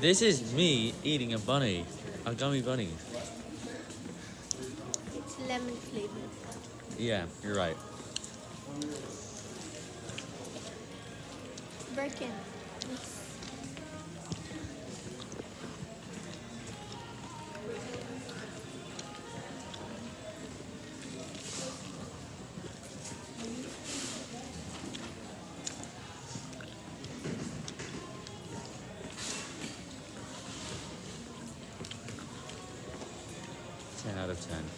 This is me eating a bunny, a gummy bunny. It's lemon flavored. Yeah, you're right. Birkin. Ten out of ten.